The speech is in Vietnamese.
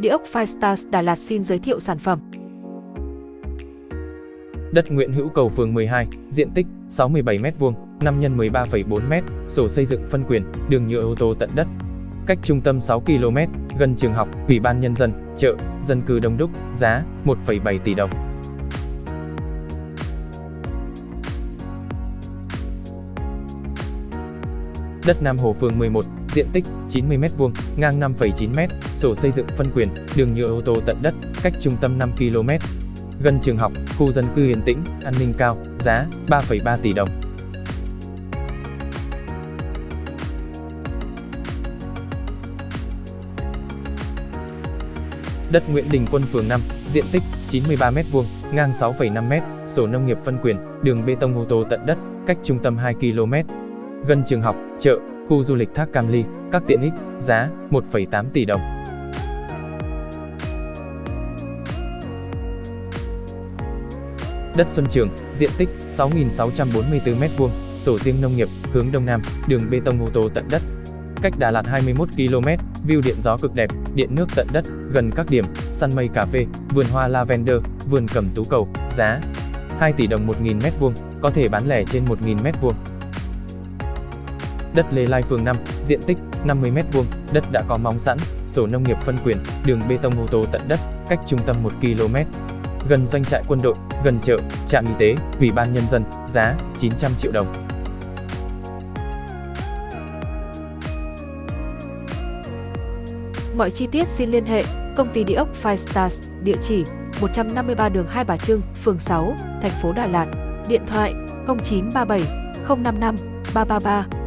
Địa ốc Firestars Đà Lạt xin giới thiệu sản phẩm. Đất Nguyễn Hữu Cầu phường 12, diện tích 67m2, 5 x 13,4m, sổ xây dựng phân quyền, đường nhựa ô tô tận đất. Cách trung tâm 6 km, gần trường học, ủy ban nhân dân, chợ, dân cư đông đúc, giá 1,7 tỷ đồng. Đất Nam Hồ phường 11, diện tích 90m2, ngang 5,9m, sổ xây dựng phân quyền, đường nhựa ô tô tận đất, cách trung tâm 5 km. Gần trường học, khu dân cư yên tĩnh, an ninh cao, giá 3,3 tỷ đồng. Đất Nguyễn Đình Quân phường 5, diện tích 93m2, ngang 6,5m, sổ nông nghiệp phân quyền, đường bê tông ô tô tận đất, cách trung tâm 2 km. Gần trường học, chợ, khu du lịch Thác Cam Ly, các tiện ích, giá 1,8 tỷ đồng. Đất Xuân Trường, diện tích 6.644m2, sổ riêng nông nghiệp, hướng đông nam, đường bê tông ô tô tận đất. Cách Đà Lạt 21 km, view điện gió cực đẹp, điện nước tận đất, gần các điểm, săn mây cà phê, vườn hoa lavender, vườn cẩm tú cầu, giá 2 tỷ đồng 1.000 m2, có thể bán lẻ trên 1.000 m2. Đất Lê Lai phường 5, diện tích 50m2, đất đã có móng sẵn, sổ nông nghiệp phân quyền, đường bê tông ô tô tận đất, cách trung tâm 1 km. Gần doanh trại quân đội, gần chợ, trạm y tế, ủy ban nhân dân, giá 900 triệu đồng. Mọi chi tiết xin liên hệ công ty địa ốc Five Stars, địa chỉ 153 đường Hai Bà Trưng, phường 6, thành phố Đà Lạt, điện thoại 0937 055 333